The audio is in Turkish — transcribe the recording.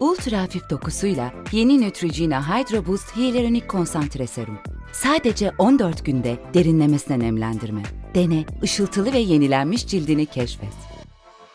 Ultra hafif dokusuyla yeni Neutrogena Hydro Boost Hyaluronic Konsantre Serum. Sadece 14 günde derinlemesine nemlendirme. Dene, ışıltılı ve yenilenmiş cildini keşfet.